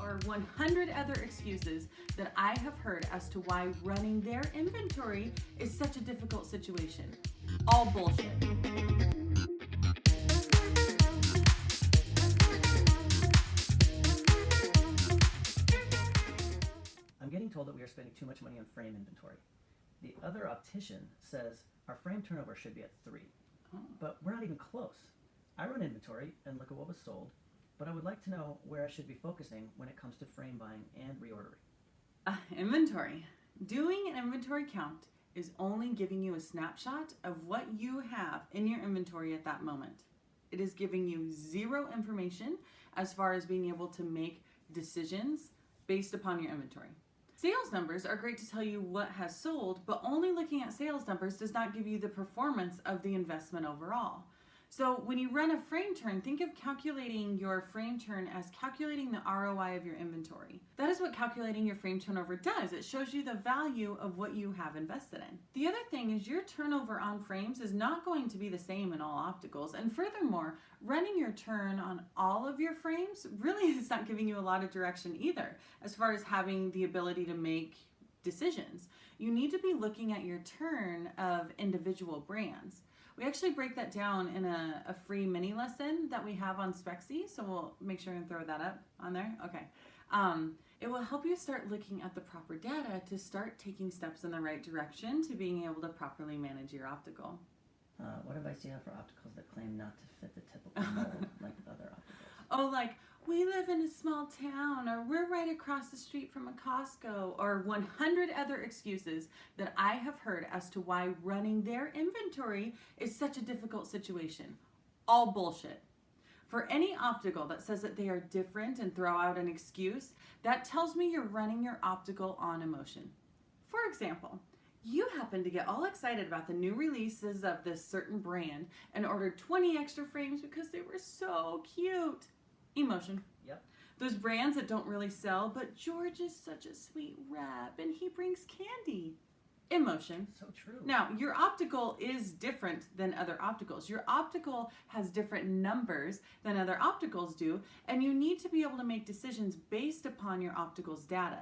or 100 other excuses that I have heard as to why running their inventory is such a difficult situation. All bullshit. I'm getting told that we are spending too much money on frame inventory. The other optician says our frame turnover should be at three, oh. but we're not even close. I run inventory and look at what was sold, but I would like to know where I should be focusing when it comes to frame buying and reordering. Uh, inventory. Doing an inventory count is only giving you a snapshot of what you have in your inventory at that moment. It is giving you zero information as far as being able to make decisions based upon your inventory. Sales numbers are great to tell you what has sold, but only looking at sales numbers does not give you the performance of the investment overall. So when you run a frame turn, think of calculating your frame turn as calculating the ROI of your inventory. That is what calculating your frame turnover does. It shows you the value of what you have invested in. The other thing is your turnover on frames is not going to be the same in all opticals. And furthermore, running your turn on all of your frames really is not giving you a lot of direction either, as far as having the ability to make decisions. You need to be looking at your turn of individual brands. We actually break that down in a, a free mini lesson that we have on Spexy, so we'll make sure and throw that up on there. Okay. Um, it will help you start looking at the proper data to start taking steps in the right direction to being able to properly manage your optical. Uh, what advice do you have for opticals that claim not to fit the typical mold like other opticals? Oh, like, we live in a small town, or we're right across the street from a Costco, or 100 other excuses that I have heard as to why running their inventory is such a difficult situation. All bullshit. For any optical that says that they are different and throw out an excuse, that tells me you're running your optical on emotion. For example, you happen to get all excited about the new releases of this certain brand and ordered 20 extra frames because they were so cute. Emotion. Yep. Those brands that don't really sell, but George is such a sweet rep and he brings candy. Emotion. So true. Now, your optical is different than other opticals. Your optical has different numbers than other opticals do, and you need to be able to make decisions based upon your optical's data,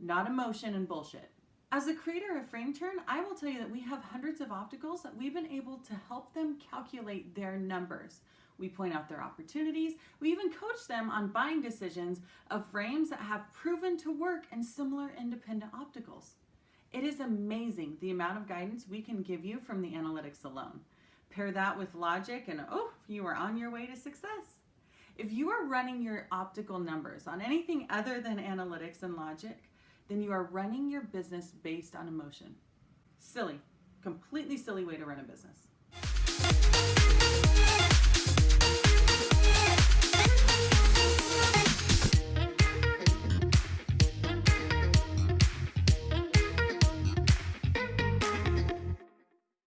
not emotion and bullshit. As a creator of FrameTurn, I will tell you that we have hundreds of opticals that we've been able to help them calculate their numbers. We point out their opportunities. We even coach them on buying decisions of frames that have proven to work in similar independent opticals. It is amazing the amount of guidance we can give you from the analytics alone. Pair that with logic and oh, you are on your way to success. If you are running your optical numbers on anything other than analytics and logic, then you are running your business based on emotion. Silly, completely silly way to run a business.